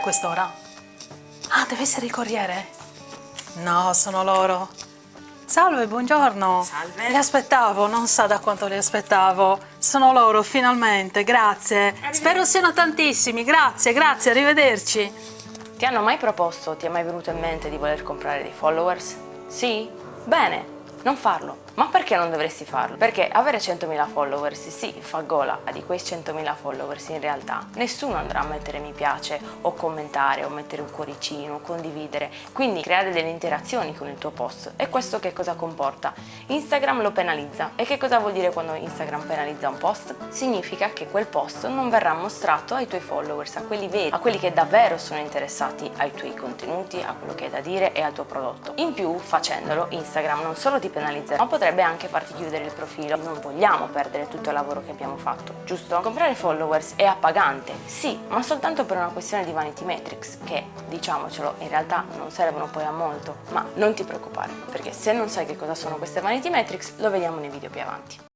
a quest'ora? Ah, deve essere il corriere? No, sono loro. Salve, buongiorno. Salve. Li aspettavo, non sa da quanto li aspettavo. Sono loro, finalmente, grazie. Spero siano tantissimi, grazie, grazie, arrivederci. Ti hanno mai proposto, ti è mai venuto in mente di voler comprare dei followers? Sì? Bene, non farlo. Ma perché non dovresti farlo? Perché avere 100.000 followers sì, fa gola, ma di quei 100.000 followers in realtà nessuno andrà a mettere mi piace o commentare o mettere un cuoricino condividere, quindi creare delle interazioni con il tuo post. E questo che cosa comporta? Instagram lo penalizza. E che cosa vuol dire quando Instagram penalizza un post? Significa che quel post non verrà mostrato ai tuoi followers, a quelli veri, a quelli che davvero sono interessati ai tuoi contenuti, a quello che hai da dire e al tuo prodotto. In più, facendolo, Instagram non solo ti penalizzerà, ma potrebbe anche farti chiudere il profilo. Non vogliamo perdere tutto il lavoro che abbiamo fatto, giusto? Comprare followers è appagante, sì, ma soltanto per una questione di vanity metrics, che, diciamocelo, in realtà non servono poi a molto. Ma non ti preoccupare, perché se non sai che cosa sono queste vanity metrics, lo vediamo nei video più avanti.